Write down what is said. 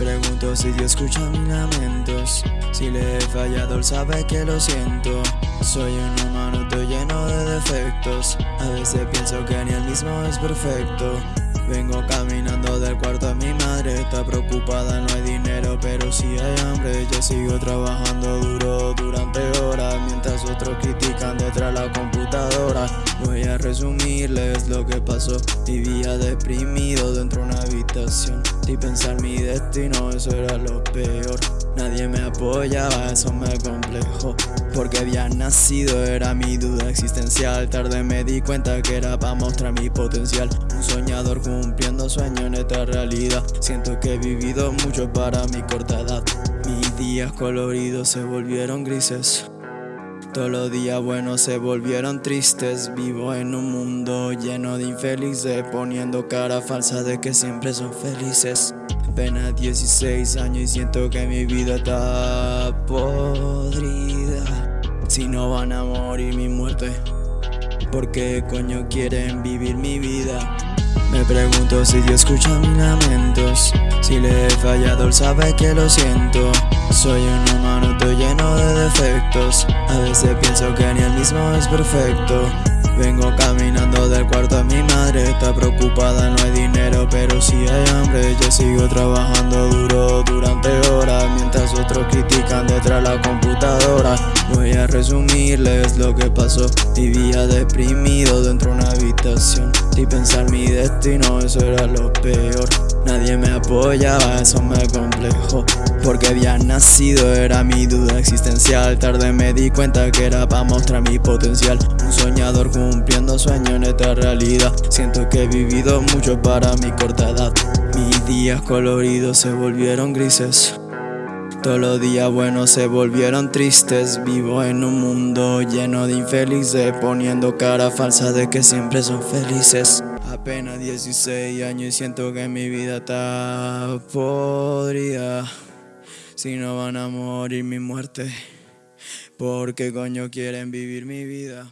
pregunto si Dios escucha mis lamentos. Si le he fallado, él sabe que lo siento. Soy un humano, estoy lleno de defectos. A veces pienso que ni el mismo es perfecto. Vengo caminando del cuarto a mi madre. Está preocupada, no hay dinero, pero si hay hambre. Yo sigo trabajando duro durante horas Mientras otros critican detrás la computadora. Voy a resumirles lo que pasó. Vivía deprimido dentro de una habitación. Y pensar mi destino, eso era lo peor Nadie me apoyaba, eso me complejó Porque había nacido, era mi duda existencial. Tarde me di cuenta que era para mostrar mi potencial. Un soñador cumpliendo sueños en esta realidad. Siento que he vivido mucho para mi corta edad. Mis días coloridos se volvieron grises. Todos los días buenos se volvieron tristes. Vivo en un mundo lleno de infelices Poniendo cara falsa de que siempre son felices Apenas 16 años y siento que mi vida está podrida. Si no van a morir mi muerte. ¿Por qué coño quieren vivir mi vida? Me pregunto si Dios escucha mis lamentos. Si le he fallado, él sabe que lo siento. Soy un humano, estoy lleno de defectos. A veces pienso que ni el mismo es perfecto. Vengo caminando del cuarto a mi madre Está preocupada, Yo sigo trabajando duro durante horas Mientras otros critican detrás la computadora. Voy a resumirles lo que pasó. Vivía deprimido dentro de una habitación. Y pensar mi destino, eso era lo peor. Nadie me apoyaba, eso me complejó. Porque había nacido, era mi duda existencial. Tarde me di cuenta que era para mostrar mi potencial. Un soñador cumpliendo sueños en esta realidad. Siento que he vivido mucho para mi corta edad Mis días coloridos se volvieron grises. Todos los días buenos se volvieron tristes. Vivo en un mundo lleno de infelices Poniendo cara falsa de que siempre son felices. Apenas 16 años y siento que mi vida está podrida. Si no van a morir mi muerte ¿Por qué coño quieren vivir mi vida?